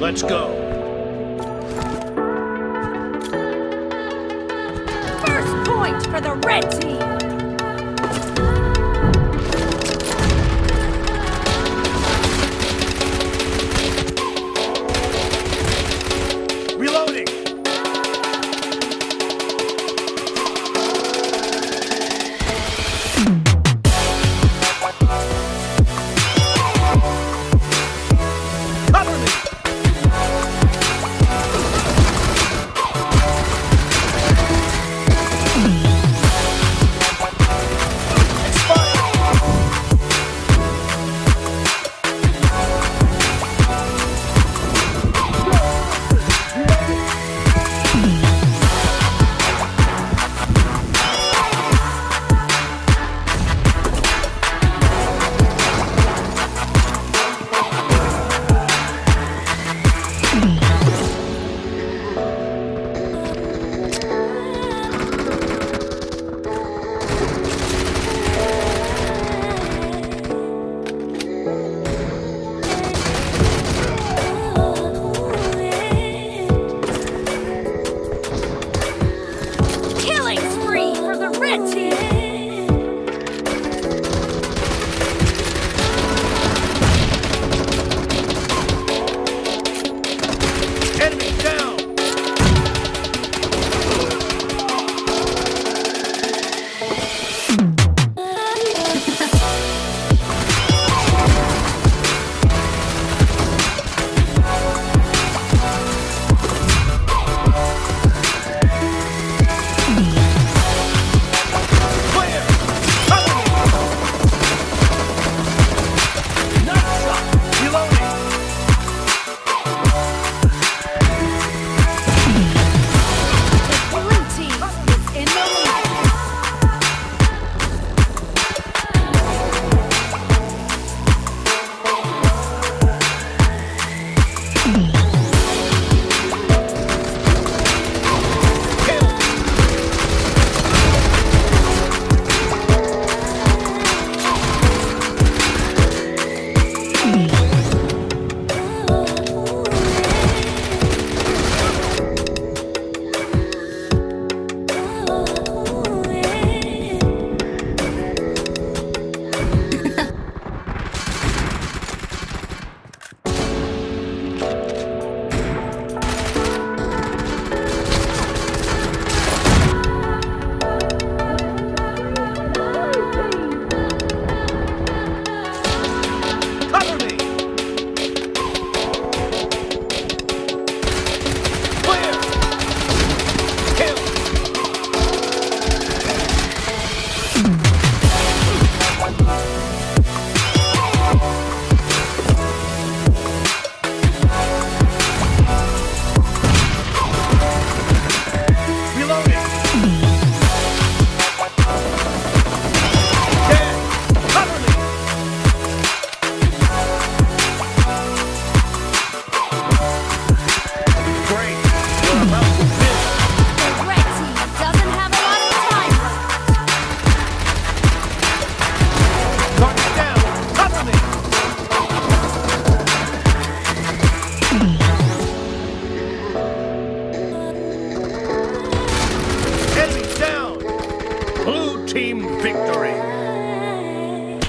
Let's go. First point for the red team. Reloading. Cover me. Pretty! victory.